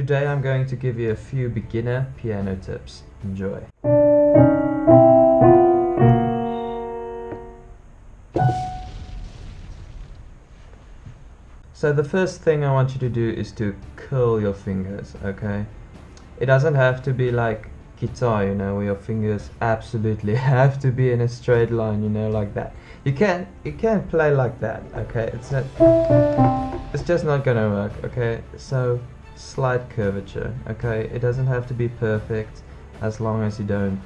Today I'm going to give you a few beginner piano tips. Enjoy. So the first thing I want you to do is to curl your fingers, okay? It doesn't have to be like guitar, you know, where your fingers absolutely have to be in a straight line, you know, like that. You can't you can't play like that, okay? It's not it's just not gonna work, okay? So slight curvature, okay? It doesn't have to be perfect as long as you don't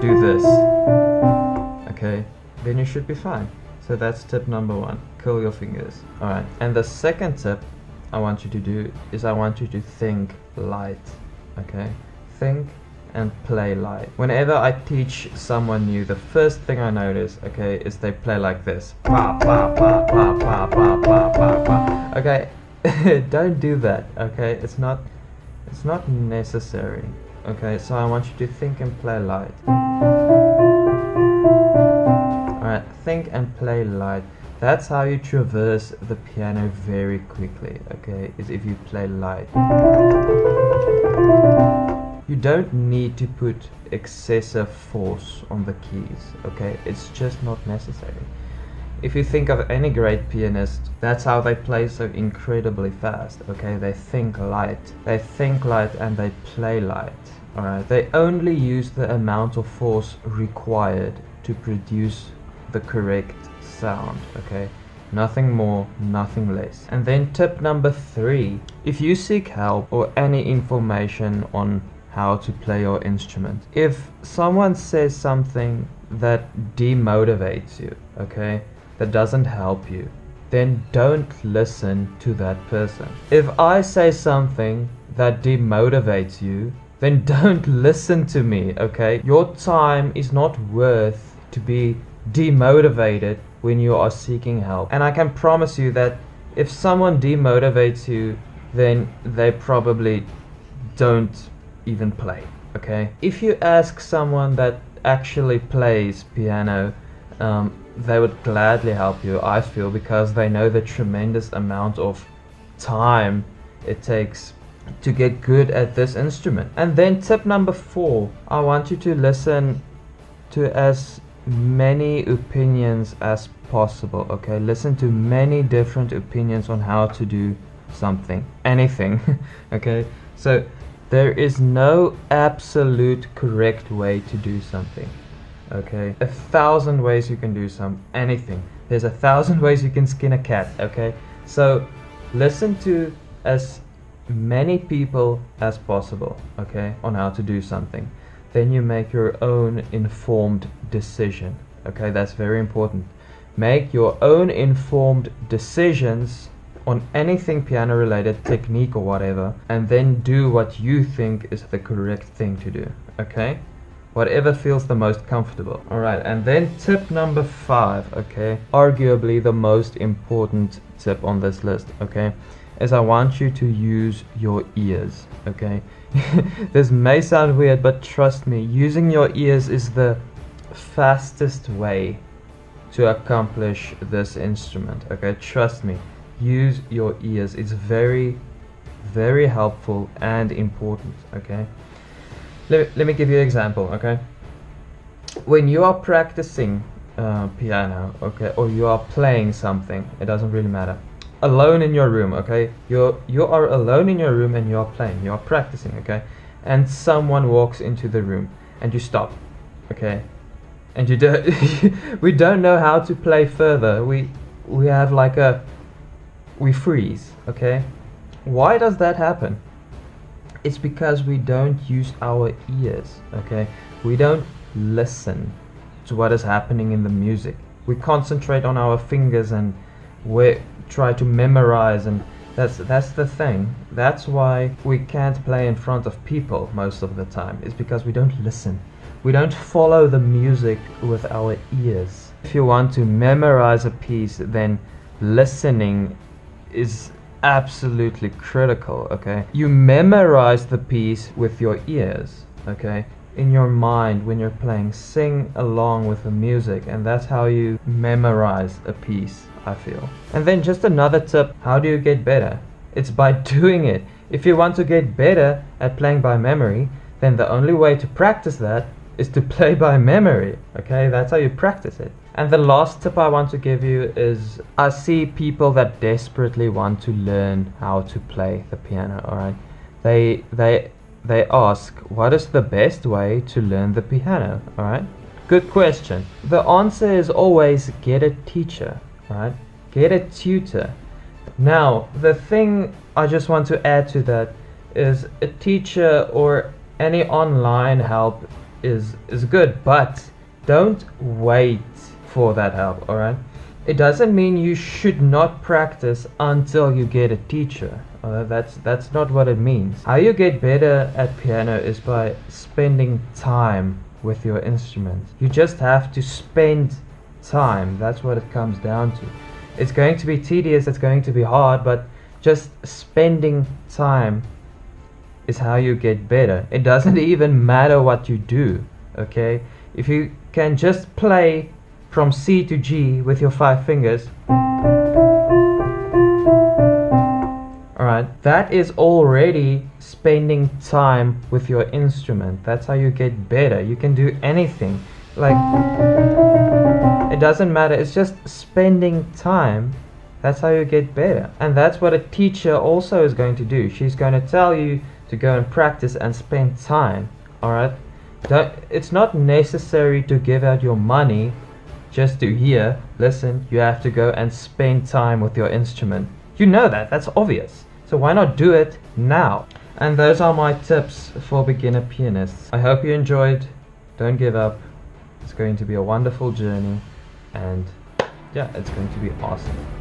do this. Okay? Then you should be fine. So that's tip number one. Curl your fingers. Alright. And the second tip I want you to do is I want you to think light. Okay? Think and play light. Whenever I teach someone new, the first thing I notice, okay, is they play like this. Okay? Don't do that, okay? It's not it's not necessary. Okay, so I want you to think and play light. Alright, think and play light. That's how you traverse the piano very quickly, okay, is if you play light. You don't need to put excessive force on the keys, okay, it's just not necessary. If you think of any great pianist, that's how they play so incredibly fast, okay, they think light. They think light and they play light. Alright, they only use the amount of force required to produce the correct sound, okay? Nothing more, nothing less. And then tip number three, if you seek help or any information on how to play your instrument, if someone says something that demotivates you, okay, that doesn't help you, then don't listen to that person. If I say something that demotivates you, then don't listen to me, okay? Your time is not worth to be demotivated when you are seeking help. And I can promise you that if someone demotivates you, then they probably don't even play, okay? If you ask someone that actually plays piano, um, they would gladly help you, I feel, because they know the tremendous amount of time it takes to get good at this instrument. And then tip number four, I want you to listen to as many opinions as possible, okay? Listen to many different opinions on how to do something, anything, okay? So there is no absolute correct way to do something, okay? A thousand ways you can do some anything. There's a thousand ways you can skin a cat, okay? So listen to as many people as possible, okay, on how to do something. Then you make your own informed decision, okay, that's very important. Make your own informed decisions on anything piano related, technique or whatever, and then do what you think is the correct thing to do, okay? Whatever feels the most comfortable. Alright, and then tip number five, okay? Arguably the most important tip on this list, okay? is I want you to use your ears, okay? this may sound weird, but trust me, using your ears is the fastest way to accomplish this instrument, okay? Trust me, use your ears. It's very, very helpful and important, okay? Let, let me give you an example, okay? When you are practicing uh, piano, okay, or you are playing something, it doesn't really matter. Alone in your room okay? You're you are alone in your room and you are playing you are practicing okay? And someone walks into the room and you stop okay? And you don't we don't know how to play further. We we have like a we freeze okay? Why does that happen it's because we don't use our ears okay? We don't listen to what is happening in the music. We concentrate on our fingers and we try to memorize and that's that's the thing. That's why we can't play in front of people most of the time. Is because we don't listen. We don't follow the music with our ears. If you want to memorize a piece then listening is absolutely critical okay you memorize the piece with your ears okay in your mind when you're playing sing along with the music and that's how you memorize a piece I feel and then just another tip how do you get better It's by doing it. If you want to get better at playing by memory, then the only way to practice that is to play by memory. Okay, that's how you practice it. And the last tip I want to give you is I see people that desperately want to learn how to play the piano, alright? They they they ask, what is the best way to learn the piano, alright? Good question. The answer is always get a teacher, right? Get a tutor. Now, the thing I just want to add to that is a teacher or any online help is is good, but don't wait for that help, all right? It doesn't mean you should not practice until you get a teacher. Uh, that's that's not what it means. How you get better at piano is by spending time with your instrument. You just have to spend time. That's what it comes down to. It's going to be tedious, it's going to be hard, but just spending time is how you get better. It doesn't even matter what you do, okay? If you can just play from C to G with your five fingers, alright, that is already spending time with your instrument. That's how you get better. You can do anything. Like, it doesn't matter, it's just spending time that's how you get better. And that's what a teacher also is going to do. She's going to tell you to go and practice and spend time. Alright? It's not necessary to give out your money just to hear, listen, you have to go and spend time with your instrument. You know that, that's obvious. So why not do it now? And those are my tips for beginner pianists. I hope you enjoyed. Don't give up. It's going to be a wonderful journey. And yeah, it's going to be awesome.